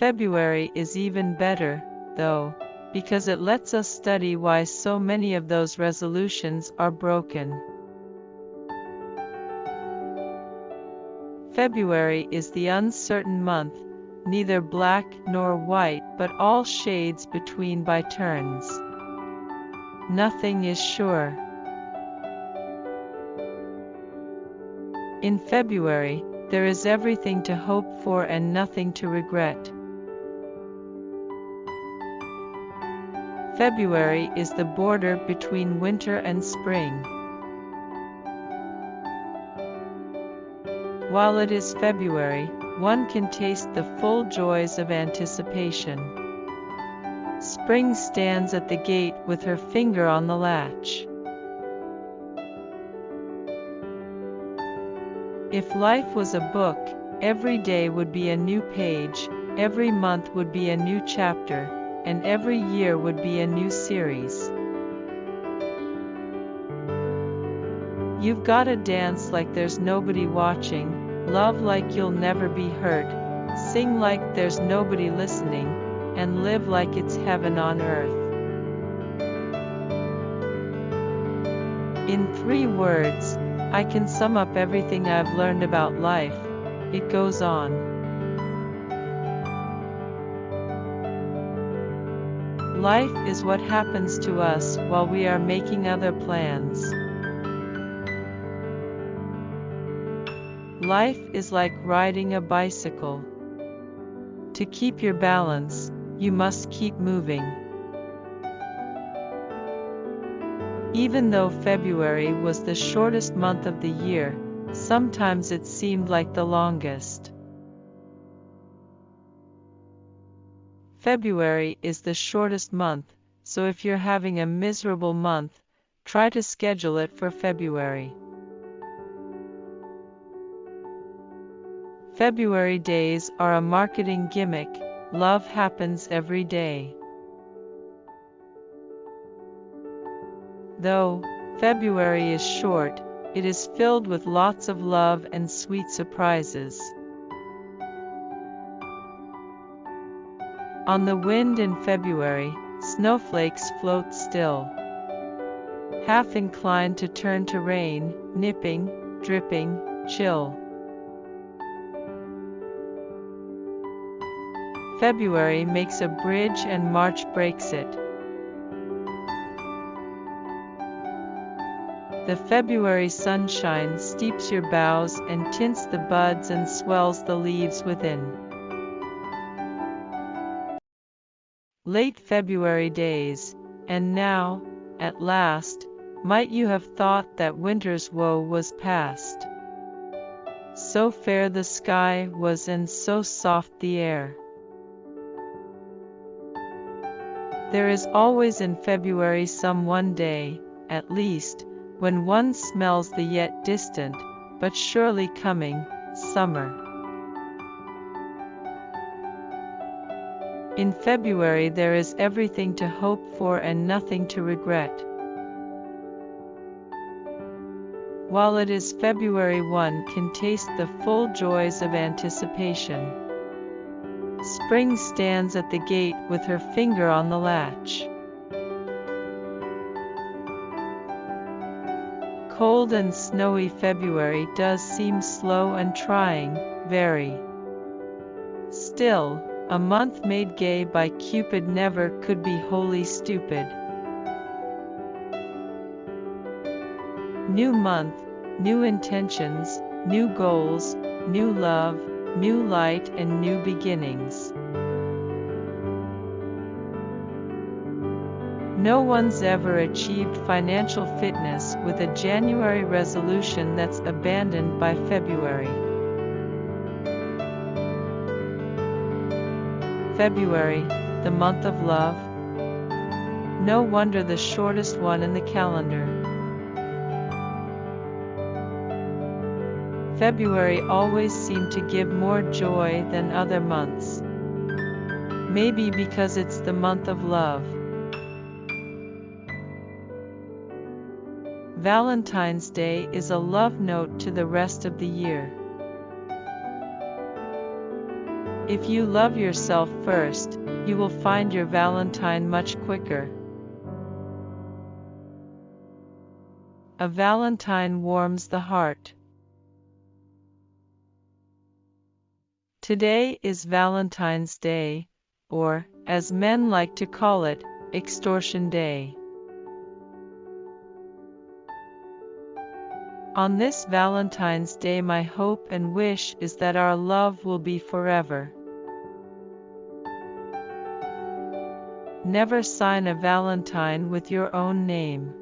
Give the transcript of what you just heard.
February is even better, though, because it lets us study why so many of those resolutions are broken. February is the uncertain month, neither black nor white but all shades between by turns. Nothing is sure. In February, there is everything to hope for and nothing to regret. February is the border between winter and spring. While it is February, one can taste the full joys of anticipation. Spring stands at the gate with her finger on the latch. If life was a book, every day would be a new page, every month would be a new chapter, and every year would be a new series. You've gotta dance like there's nobody watching, love like you'll never be hurt, sing like there's nobody listening, and live like it's heaven on earth. In three words, I can sum up everything I've learned about life. It goes on. Life is what happens to us while we are making other plans. Life is like riding a bicycle. To keep your balance, you must keep moving. Even though February was the shortest month of the year, sometimes it seemed like the longest. February is the shortest month, so if you're having a miserable month, try to schedule it for February. February days are a marketing gimmick, love happens every day. Though February is short, it is filled with lots of love and sweet surprises. On the wind in February, snowflakes float still. Half inclined to turn to rain, nipping, dripping, chill. February makes a bridge and March breaks it. The February sunshine steeps your boughs and tints the buds and swells the leaves within. Late February days, and now, at last, might you have thought that winter's woe was past. So fair the sky was and so soft the air. There is always in February some one day, at least, when one smells the yet distant, but surely coming, summer. In February there is everything to hope for and nothing to regret. While it is February one can taste the full joys of anticipation. Spring stands at the gate with her finger on the latch. cold and snowy February does seem slow and trying, very. Still, a month made gay by Cupid never could be wholly stupid. New month, new intentions, new goals, new love, new light and new beginnings. No one's ever achieved financial fitness with a January resolution that's abandoned by February. February, the month of love. No wonder the shortest one in the calendar. February always seemed to give more joy than other months. Maybe because it's the month of love. Valentine's Day is a love note to the rest of the year. If you love yourself first, you will find your Valentine much quicker. A Valentine warms the heart. Today is Valentine's Day, or, as men like to call it, Extortion Day. On this Valentine's Day my hope and wish is that our love will be forever. Never sign a valentine with your own name.